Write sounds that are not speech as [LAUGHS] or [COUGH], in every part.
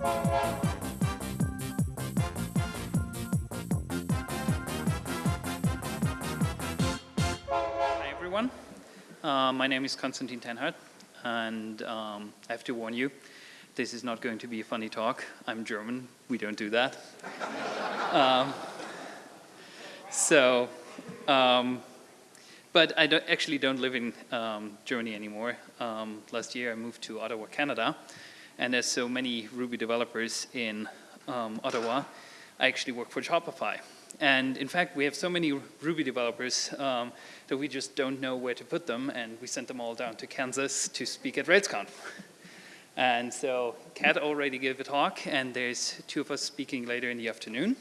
Hi everyone. Uh, my name is Konstantin Tennhard and um, I have to warn you, this is not going to be a funny talk. I'm German, we don't do that. [LAUGHS] um, so, um, but I don't, actually don't live in um, Germany anymore. Um, last year I moved to Ottawa, Canada, and there's so many Ruby developers in um, Ottawa, I actually work for Shopify. And in fact, we have so many Ruby developers um, that we just don't know where to put them, and we sent them all down to Kansas to speak at RailsConf. [LAUGHS] And so Kat already gave a talk, and there's two of us speaking later in the afternoon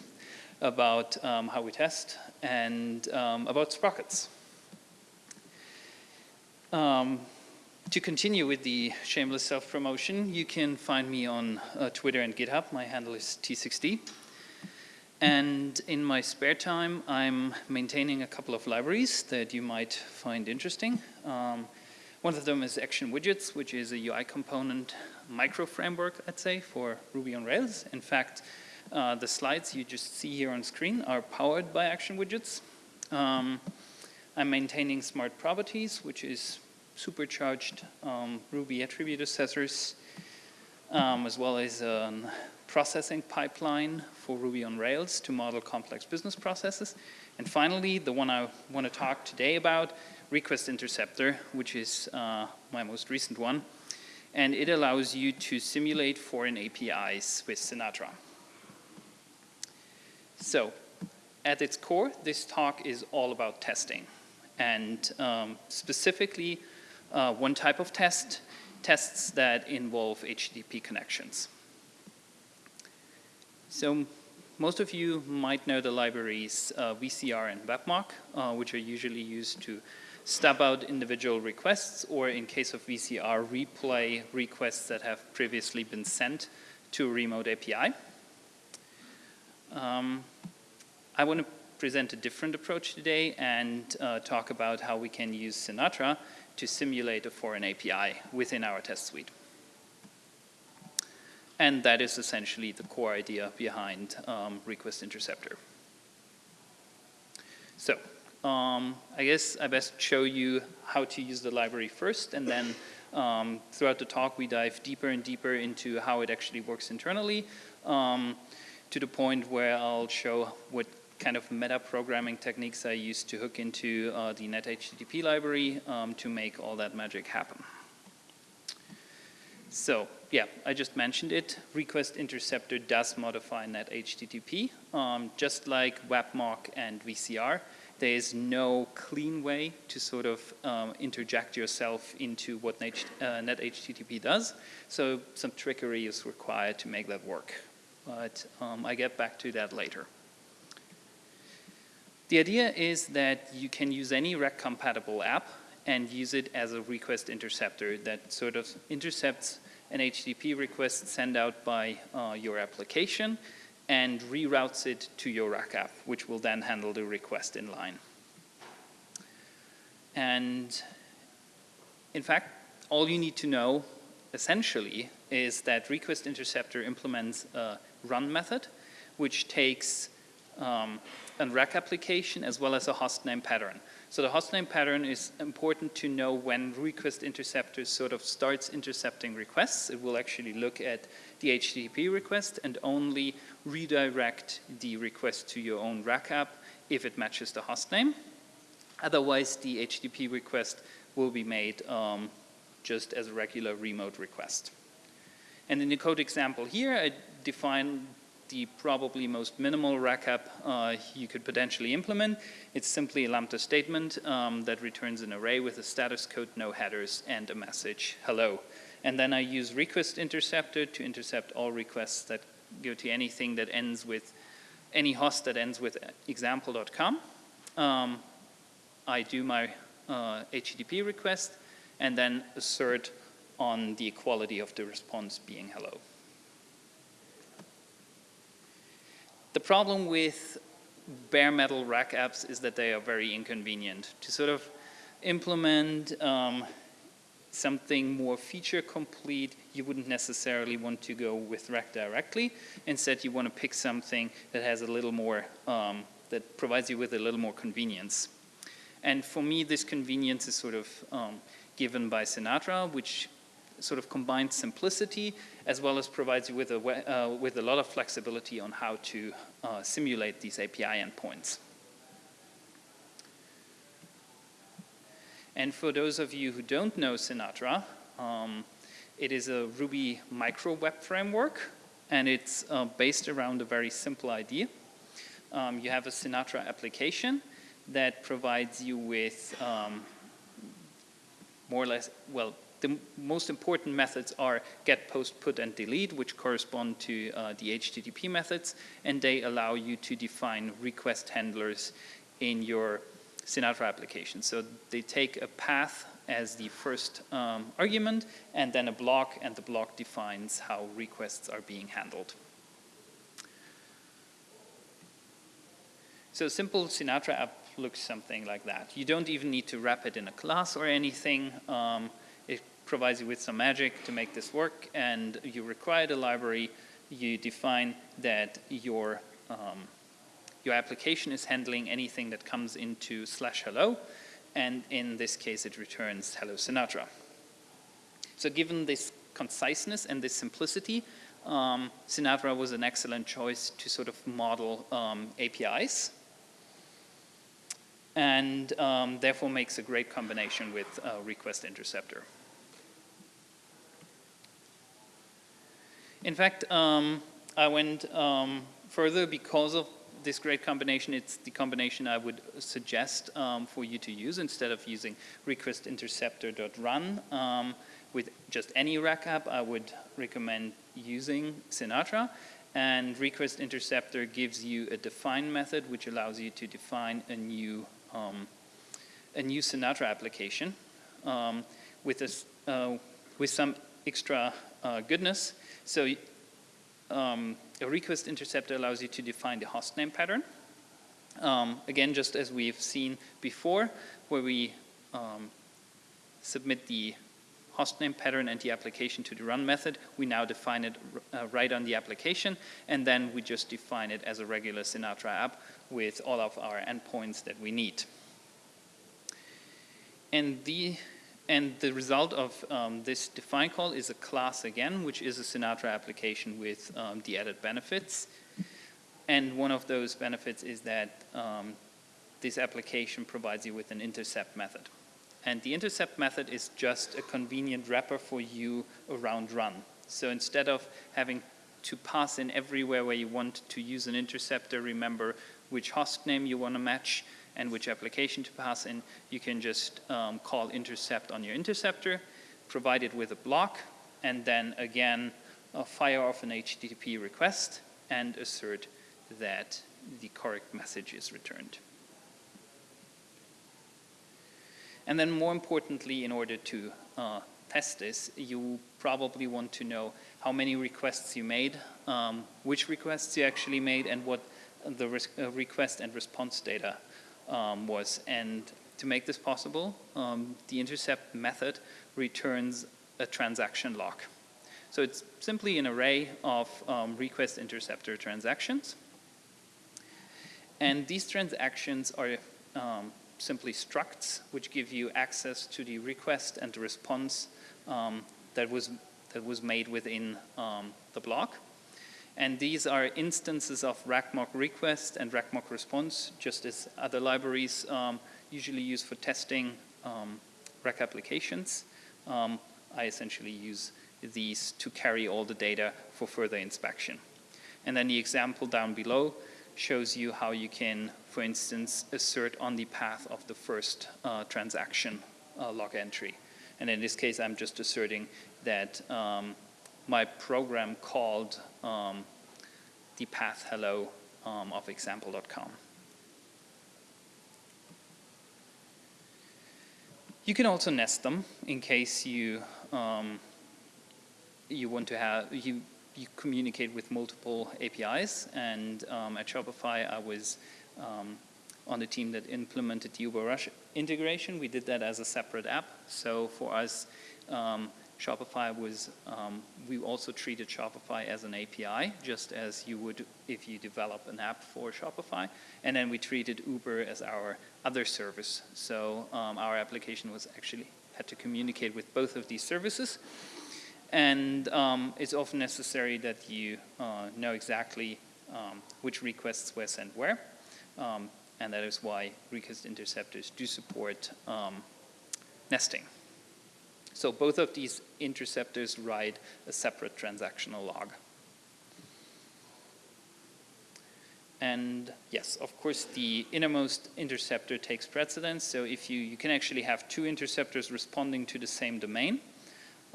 about um, how we test and um, about sprockets. Um, to continue with the shameless self-promotion, you can find me on uh, Twitter and GitHub. My handle is T6D. And in my spare time, I'm maintaining a couple of libraries that you might find interesting. Um, one of them is Action Widgets, which is a UI component micro framework, I'd say, for Ruby on Rails. In fact, uh, the slides you just see here on screen are powered by Action Widgets. Um, I'm maintaining Smart Properties, which is supercharged um, Ruby attribute accessors, um, as well as a processing pipeline for Ruby on Rails to model complex business processes. And finally, the one I want to talk today about, Request Interceptor, which is uh, my most recent one. And it allows you to simulate foreign APIs with Sinatra. So, at its core, this talk is all about testing. And um, specifically, uh, one type of test, tests that involve HTTP connections. So most of you might know the libraries uh, VCR and WebMock, uh, which are usually used to stub out individual requests or in case of VCR, replay requests that have previously been sent to a remote API. Um, I want to present a different approach today and uh, talk about how we can use Sinatra to simulate a foreign API within our test suite. And that is essentially the core idea behind um, Request Interceptor. So um, I guess I best show you how to use the library first and then um, throughout the talk we dive deeper and deeper into how it actually works internally um, to the point where I'll show what kind of meta programming techniques I used to hook into uh, the NetHTTP library um, to make all that magic happen. So yeah, I just mentioned it. Request Interceptor does modify NetHTTP. Um, just like WebMock and VCR, there is no clean way to sort of um, interject yourself into what Net, uh, NetHTTP does. So some trickery is required to make that work. But um, I get back to that later. The idea is that you can use any Rack compatible app and use it as a request interceptor that sort of intercepts an HTTP request sent out by uh, your application and reroutes it to your Rack app, which will then handle the request in line. And in fact, all you need to know essentially is that request interceptor implements a run method, which takes um, a Rack application as well as a hostname pattern. So the hostname pattern is important to know when request interceptor sort of starts intercepting requests. It will actually look at the HTTP request and only redirect the request to your own rack app if it matches the hostname. Otherwise, the HTTP request will be made um, just as a regular remote request. And in the code example here, I define the probably most minimal Rack app uh, you could potentially implement. It's simply a lambda statement um, that returns an array with a status code, no headers, and a message, hello. And then I use request interceptor to intercept all requests that go to anything that ends with, any host that ends with example.com. Um, I do my uh, HTTP request and then assert on the equality of the response being hello. The problem with bare metal rack apps is that they are very inconvenient. To sort of implement um, something more feature complete, you wouldn't necessarily want to go with rack directly. Instead, you want to pick something that has a little more, um, that provides you with a little more convenience. And for me, this convenience is sort of um, given by Sinatra, which sort of combines simplicity as well as provides you with a, uh, with a lot of flexibility on how to uh, simulate these API endpoints. And for those of you who don't know Sinatra, um, it is a Ruby micro web framework, and it's uh, based around a very simple idea. Um, you have a Sinatra application that provides you with um, more or less, well, the most important methods are get, post, put, and delete, which correspond to uh, the HTTP methods, and they allow you to define request handlers in your Sinatra application. So they take a path as the first um, argument and then a block and the block defines how requests are being handled. So a simple Sinatra app looks something like that. You don't even need to wrap it in a class or anything. Um, provides you with some magic to make this work and you require the library. You define that your um, your application is handling anything that comes into slash hello, and in this case it returns hello Sinatra. So given this conciseness and this simplicity, um, Sinatra was an excellent choice to sort of model um, APIs and um, therefore makes a great combination with uh, request interceptor. In fact, um, I went um, further because of this great combination, it's the combination I would suggest um, for you to use instead of using request interceptor.run um, with just any rack app, I would recommend using Sinatra. And request interceptor gives you a define method which allows you to define a new um, a new Sinatra application um, with, this, uh, with some extra uh, goodness. So um, a request interceptor allows you to define the hostname pattern. Um, again, just as we've seen before, where we um, submit the hostname pattern and the application to the run method, we now define it uh, right on the application, and then we just define it as a regular Sinatra app with all of our endpoints that we need. And the and the result of um, this define call is a class again, which is a Sinatra application with um, the added benefits. And one of those benefits is that um, this application provides you with an intercept method. And the intercept method is just a convenient wrapper for you around run. So instead of having to pass in everywhere where you want to use an interceptor, remember which host name you want to match, and which application to pass in, you can just um, call intercept on your interceptor, provide it with a block, and then again uh, fire off an HTTP request and assert that the correct message is returned. And then more importantly, in order to uh, test this, you probably want to know how many requests you made, um, which requests you actually made, and what the uh, request and response data um, was. And to make this possible, um, the intercept method returns a transaction log. So it's simply an array of um, request interceptor transactions. And these transactions are um, simply structs, which give you access to the request and the response um, that was that was made within um, the block. And these are instances of Rack::MockRequest and Rack::MockResponse, just as other libraries um, usually use for testing um, Rack applications. Um, I essentially use these to carry all the data for further inspection. And then the example down below shows you how you can, for instance, assert on the path of the first uh, transaction uh, log entry. And in this case, I'm just asserting that um, my program called um, the path hello um, of example.com. You can also nest them in case you um, you want to have you you communicate with multiple APIs. And um, at Shopify, I was um, on the team that implemented the Uber Rush integration. We did that as a separate app. So for us, um, Shopify was, um, we also treated Shopify as an API, just as you would if you develop an app for Shopify. And then we treated Uber as our other service. So um, our application was actually had to communicate with both of these services. And um, it's often necessary that you uh, know exactly um, which requests were sent where. Um, and that is why request interceptors do support um, nesting. So both of these interceptors write a separate transactional log. And yes, of course, the innermost interceptor takes precedence. So if you, you can actually have two interceptors responding to the same domain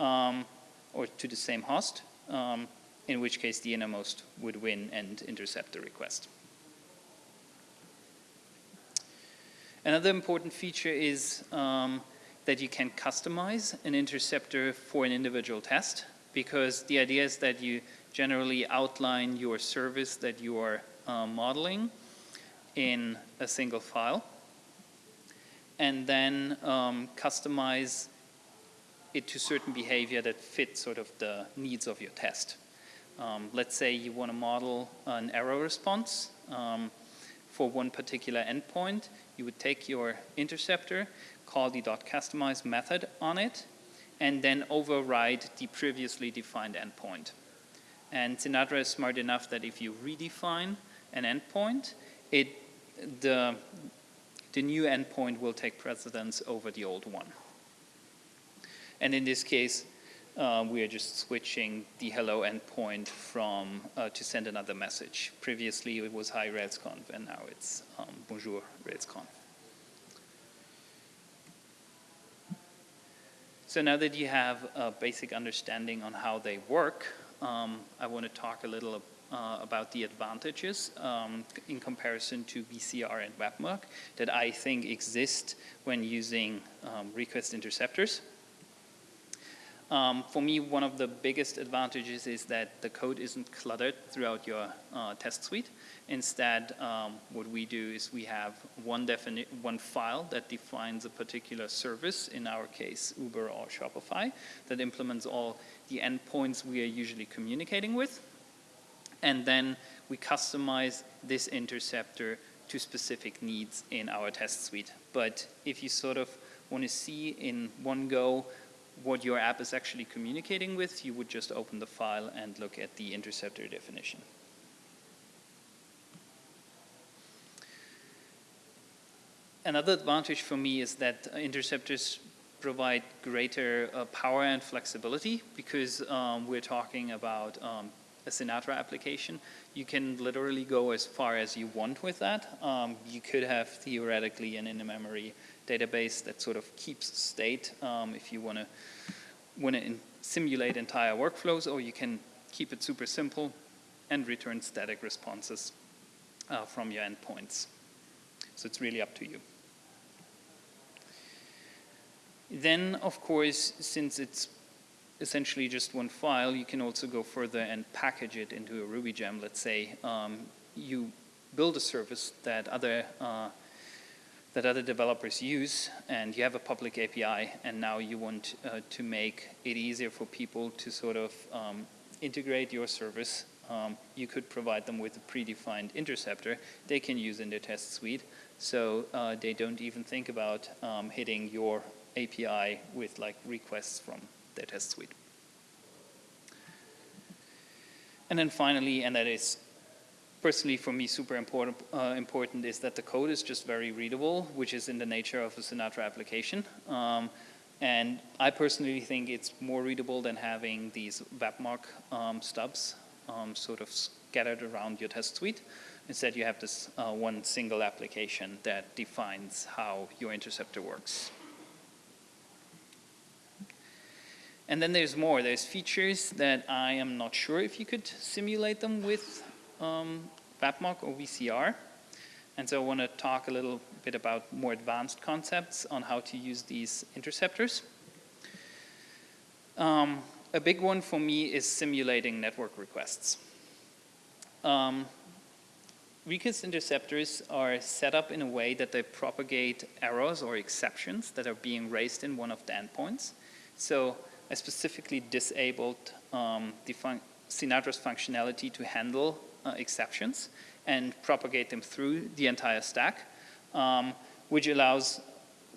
um, or to the same host, um, in which case the innermost would win and intercept the request. Another important feature is um, that you can customize an interceptor for an individual test because the idea is that you generally outline your service that you are uh, modeling in a single file and then um, customize it to certain behavior that fits sort of the needs of your test. Um, let's say you want to model an error response um, for one particular endpoint. You would take your interceptor call the .customize method on it, and then override the previously defined endpoint. And Sinatra is smart enough that if you redefine an endpoint, it, the, the new endpoint will take precedence over the old one. And in this case, uh, we are just switching the hello endpoint from uh, to send another message. Previously it was hi RailsConf and now it's um, bonjour RailsConf. So now that you have a basic understanding on how they work, um, I want to talk a little uh, about the advantages um, in comparison to VCR and WebMock that I think exist when using um, request interceptors. Um, for me, one of the biggest advantages is that the code isn't cluttered throughout your uh, test suite. Instead, um, what we do is we have one, one file that defines a particular service, in our case, Uber or Shopify, that implements all the endpoints we are usually communicating with. And then we customize this interceptor to specific needs in our test suite. But if you sort of want to see in one go what your app is actually communicating with, you would just open the file and look at the interceptor definition. Another advantage for me is that interceptors provide greater uh, power and flexibility because um, we're talking about um, a Sinatra application. You can literally go as far as you want with that. Um, you could have theoretically an in-memory database that sort of keeps state um, if you want to want to simulate entire workflows, or you can keep it super simple and return static responses uh, from your endpoints. So it's really up to you. Then, of course, since it's essentially just one file, you can also go further and package it into a Ruby gem. Let's say um, you build a service that other uh, that other developers use and you have a public API and now you want uh, to make it easier for people to sort of um, integrate your service, um, you could provide them with a predefined interceptor they can use in their test suite so uh, they don't even think about um, hitting your API with like requests from their test suite. And then finally, and that is personally for me super important, uh, important is that the code is just very readable, which is in the nature of a Sinatra application. Um, and I personally think it's more readable than having these WebMock um, stubs um, sort of scattered around your test suite. Instead, you have this uh, one single application that defines how your interceptor works. And then there's more. There's features that I am not sure if you could simulate them with um, WebMock or VCR. And so I want to talk a little bit about more advanced concepts on how to use these interceptors. Um, a big one for me is simulating network requests. Um, interceptors are set up in a way that they propagate errors or exceptions that are being raised in one of the endpoints. So I specifically disabled um, the fun Sinatra's functionality to handle uh, exceptions and propagate them through the entire stack, um, which allows,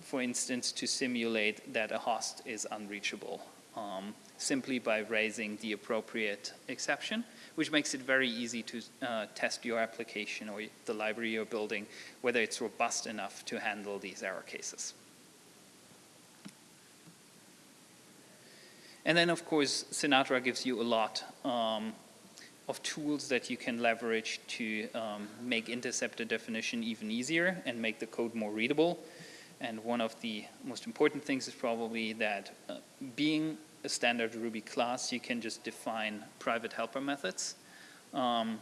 for instance, to simulate that a host is unreachable um, simply by raising the appropriate exception, which makes it very easy to uh, test your application or the library you're building, whether it's robust enough to handle these error cases. And then, of course, Sinatra gives you a lot um, of tools that you can leverage to um, make interceptor definition even easier and make the code more readable. And one of the most important things is probably that uh, being a standard Ruby class, you can just define private helper methods um,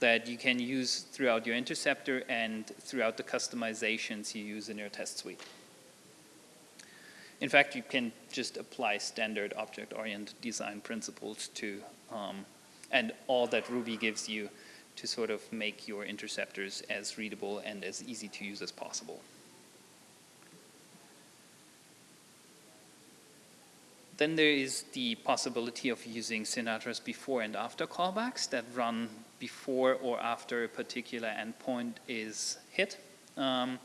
that you can use throughout your interceptor and throughout the customizations you use in your test suite. In fact, you can just apply standard object-oriented design principles to, um, and all that Ruby gives you to sort of make your interceptors as readable and as easy to use as possible. Then there is the possibility of using Sinatra's before and after callbacks that run before or after a particular endpoint is hit. Um,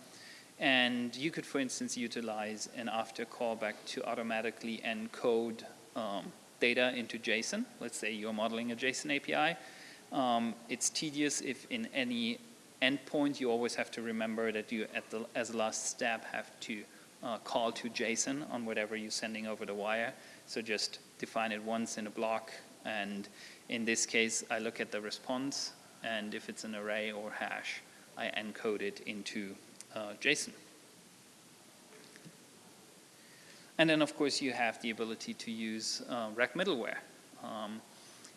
and you could, for instance, utilize an after callback to automatically encode um, data into JSON. Let's say you're modeling a JSON API. Um, it's tedious if in any endpoint you always have to remember that you, at the, as a last step, have to uh, call to JSON on whatever you're sending over the wire. So just define it once in a block. And in this case, I look at the response. And if it's an array or hash, I encode it into uh, JSON. And then, of course, you have the ability to use uh, rack middleware. Um,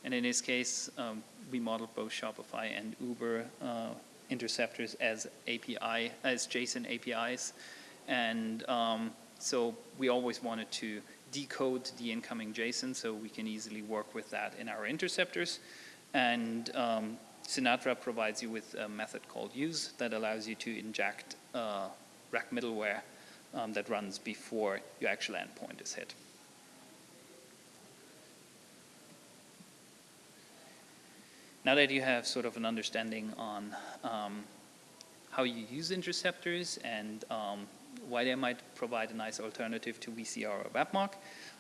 and in this case, um, we modeled both Shopify and Uber uh, interceptors as API, as JSON APIs. And um, so we always wanted to decode the incoming JSON so we can easily work with that in our interceptors. And um, Sinatra provides you with a method called use that allows you to inject uh, rack middleware um, that runs before your actual endpoint is hit. Now that you have sort of an understanding on um, how you use interceptors and um, why they might provide a nice alternative to VCR or WebMock,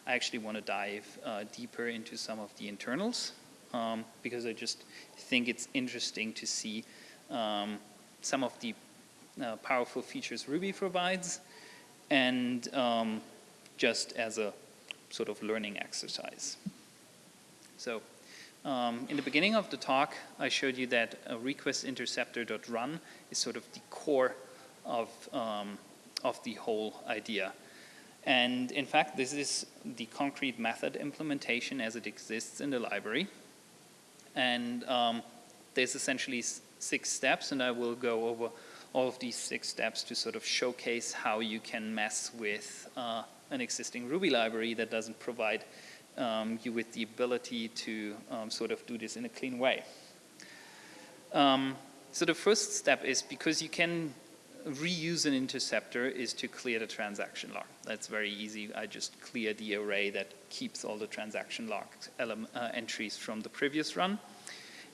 I actually want to dive uh, deeper into some of the internals um, because I just think it's interesting to see um, some of the uh, powerful features Ruby provides and um, just as a sort of learning exercise. So um, in the beginning of the talk, I showed you that a request interceptor.run is sort of the core of, um, of the whole idea. And in fact, this is the concrete method implementation as it exists in the library. And um, there's essentially six steps, and I will go over all of these six steps to sort of showcase how you can mess with uh, an existing Ruby library that doesn't provide um, you with the ability to um, sort of do this in a clean way. Um, so the first step is because you can reuse an interceptor is to clear the transaction log. That's very easy. I just clear the array that keeps all the transaction log uh, entries from the previous run.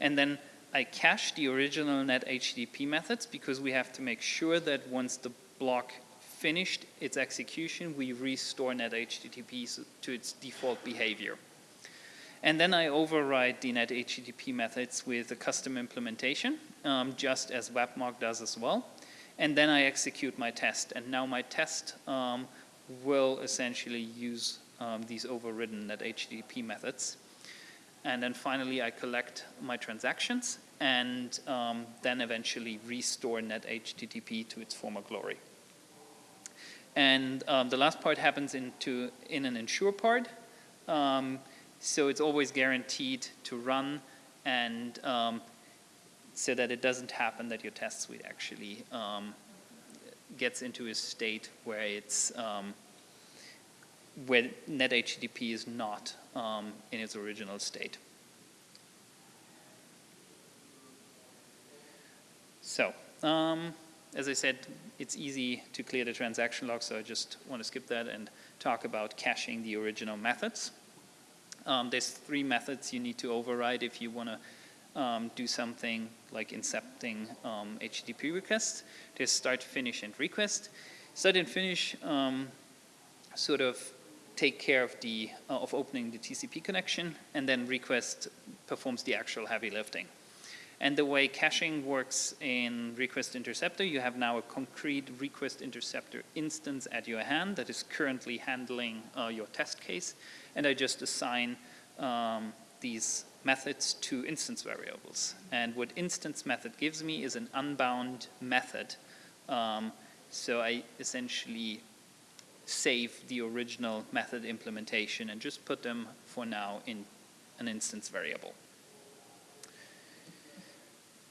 And then I cache the original net HTTP methods because we have to make sure that once the block finished its execution, we restore net HTTP to its default behavior. And then I override the net HTTP methods with a custom implementation, um, just as WebMock does as well and then I execute my test. And now my test um, will essentially use um, these overridden net HTTP methods. And then finally, I collect my transactions and um, then eventually restore net HTTP to its former glory. And um, the last part happens into, in an ensure part. Um, so it's always guaranteed to run and um, so that it doesn't happen that your test suite actually um, gets into a state where it's um, where NetHTTP is not in its original state. So, um, as I said, it's easy to clear the transaction log, so I just want to skip that and talk about caching the original methods. Um, there's three methods you need to override if you want to um, do something like incepting um, HTTP requests. There's start, finish, and request. Start and finish um, sort of take care of the uh, of opening the TCP connection, and then request performs the actual heavy lifting. And the way caching works in Request Interceptor, you have now a concrete Request Interceptor instance at your hand that is currently handling uh, your test case. And I just assign um, these methods to instance variables. And what instance method gives me is an unbound method. Um, so I essentially save the original method implementation and just put them for now in an instance variable.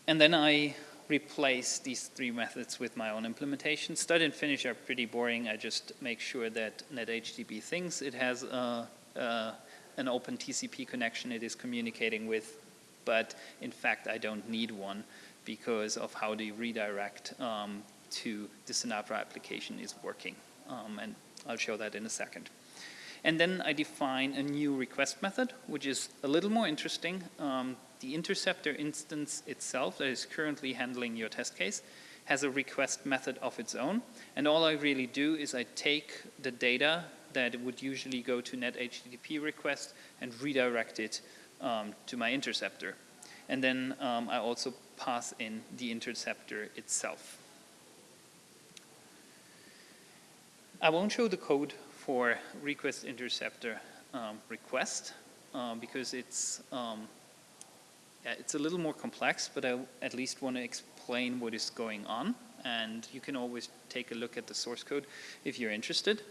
And then I replace these three methods with my own implementation. Start and finish are pretty boring. I just make sure that NetHTTP thinks it has a, a, an open TCP connection it is communicating with, but in fact I don't need one because of how the redirect um, to the Sinatra application is working. Um, and I'll show that in a second. And then I define a new request method, which is a little more interesting. Um, the interceptor instance itself that is currently handling your test case has a request method of its own. And all I really do is I take the data that would usually go to net HTTP request and redirect it um, to my interceptor. And then um, I also pass in the interceptor itself. I won't show the code for request interceptor um, request um, because it's um, yeah, it's a little more complex, but I at least want to explain what is going on. And you can always take a look at the source code if you're interested.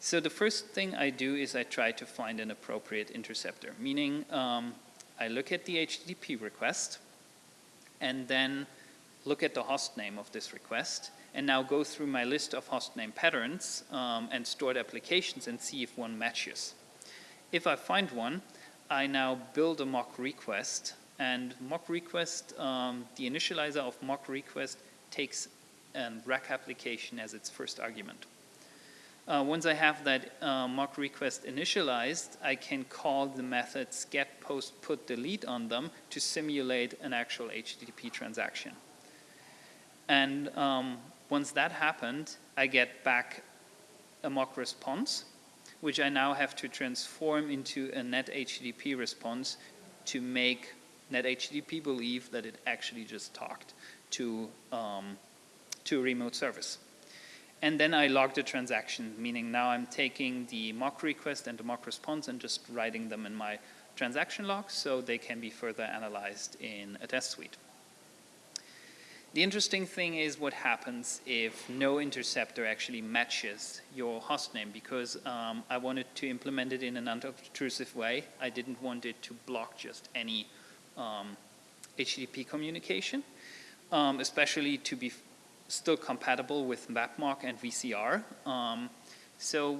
So the first thing I do is I try to find an appropriate interceptor, meaning um, I look at the HTTP request and then look at the host name of this request and now go through my list of hostname patterns um, and stored applications and see if one matches. If I find one, I now build a mock request and mock request, um, the initializer of mock request takes a rack application as its first argument. Uh, once I have that uh, mock request initialized, I can call the methods get, post, put, delete on them to simulate an actual HTTP transaction. And um, once that happened, I get back a mock response, which I now have to transform into a net HTTP response to make net HTTP believe that it actually just talked to, um, to a remote service. And then I log the transaction, meaning now I'm taking the mock request and the mock response and just writing them in my transaction log so they can be further analyzed in a test suite. The interesting thing is what happens if no interceptor actually matches your hostname because um, I wanted to implement it in an unobtrusive way. I didn't want it to block just any um, HTTP communication, um, especially to be still compatible with WebMock and VCR. Um, so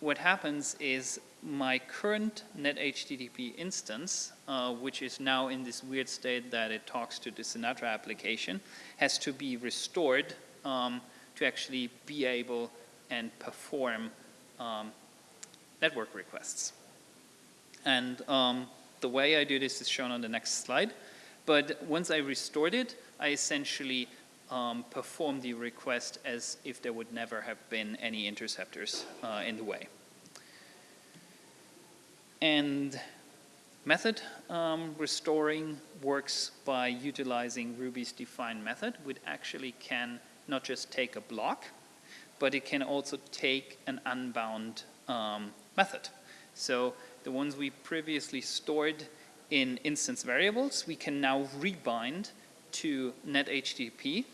what happens is my current NetHTTP instance, uh, which is now in this weird state that it talks to the Sinatra application, has to be restored um, to actually be able and perform um, network requests. And um, the way I do this is shown on the next slide. But once I restored it, I essentially um, perform the request as if there would never have been any interceptors uh, in the way. And method um, restoring works by utilizing Ruby's define method, which actually can not just take a block, but it can also take an unbound um, method. So the ones we previously stored in instance variables, we can now rebind to NetHTTP,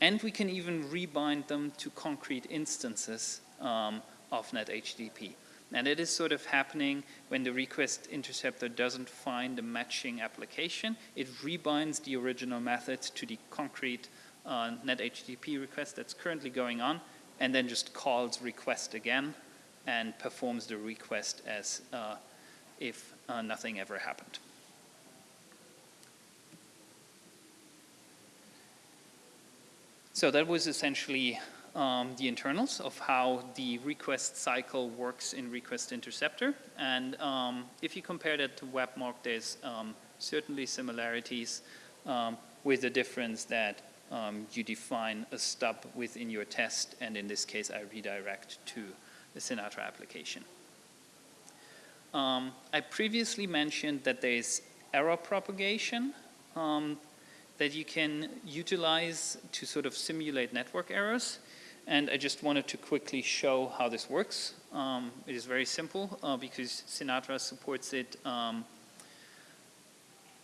and we can even rebind them to concrete instances um, of NetHTTP. And it is sort of happening when the request interceptor doesn't find a matching application. It rebinds the original methods to the concrete uh, NetHTTP request that's currently going on, and then just calls request again and performs the request as uh, if uh, nothing ever happened. So that was essentially um, the internals of how the request cycle works in Request Interceptor. And um, if you compare that to WebMock, there's um, certainly similarities um, with the difference that um, you define a stub within your test, and in this case, I redirect to the Sinatra application. Um, I previously mentioned that there is error propagation that you can utilize to sort of simulate network errors. And I just wanted to quickly show how this works. Um, it is very simple uh, because Sinatra supports it um,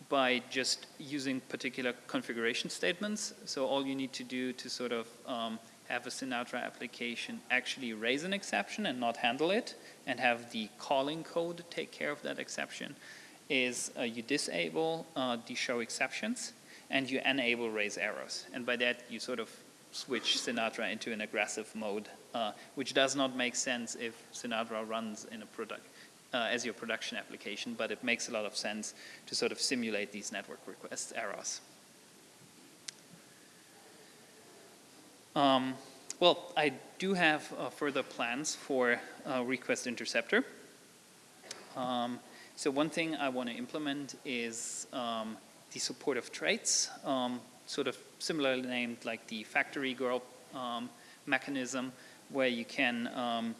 by just using particular configuration statements. So all you need to do to sort of um, have a Sinatra application actually raise an exception and not handle it and have the calling code take care of that exception is uh, you disable uh, the show exceptions and you enable raise errors. And by that you sort of switch Sinatra into an aggressive mode, uh, which does not make sense if Sinatra runs in a product uh, as your production application, but it makes a lot of sense to sort of simulate these network request errors. Um, well, I do have uh, further plans for uh, Request Interceptor. Um, so one thing I want to implement is um, the support of traits, um, sort of similarly named like the factory girl um, mechanism, where you can um,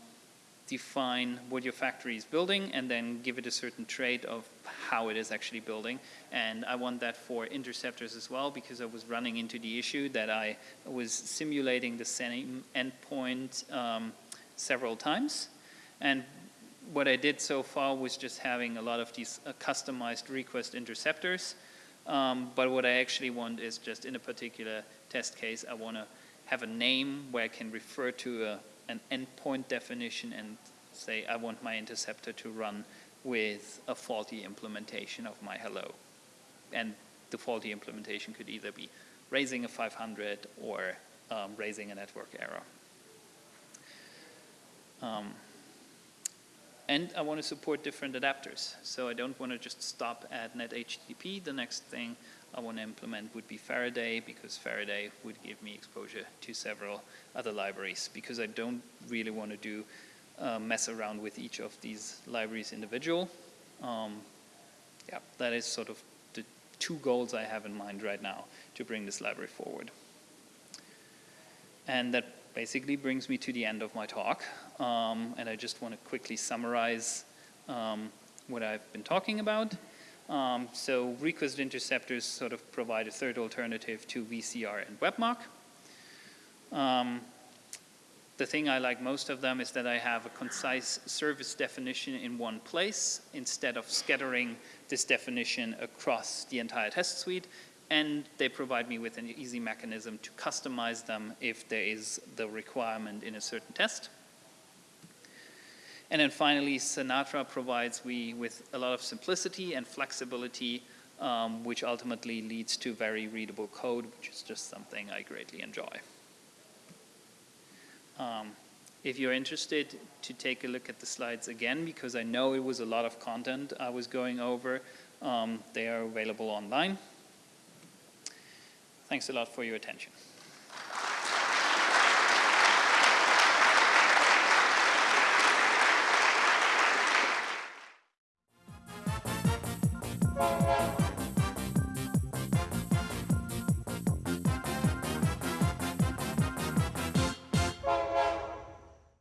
define what your factory is building and then give it a certain trait of how it is actually building. And I want that for interceptors as well because I was running into the issue that I was simulating the same endpoint um, several times. And what I did so far was just having a lot of these uh, customized request interceptors. Um, but what I actually want is just in a particular test case, I want to have a name where I can refer to a an endpoint definition and say I want my interceptor to run with a faulty implementation of my hello. And the faulty implementation could either be raising a 500 or um, raising a network error. Um, and I want to support different adapters. So I don't want to just stop at net HTTP. The next thing I want to implement would be Faraday because Faraday would give me exposure to several other libraries because I don't really want to do uh, mess around with each of these libraries individual. Um, yeah, that is sort of the two goals I have in mind right now to bring this library forward. And that basically brings me to the end of my talk. Um, and I just want to quickly summarize um, what I've been talking about. Um, so request interceptors sort of provide a third alternative to VCR and WebMock. Um, the thing I like most of them is that I have a concise service definition in one place instead of scattering this definition across the entire test suite. And they provide me with an easy mechanism to customize them if there is the requirement in a certain test. And then finally, Sinatra provides me with a lot of simplicity and flexibility, um, which ultimately leads to very readable code, which is just something I greatly enjoy. Um, if you're interested to take a look at the slides again, because I know it was a lot of content I was going over, um, they are available online. Thanks a lot for your attention.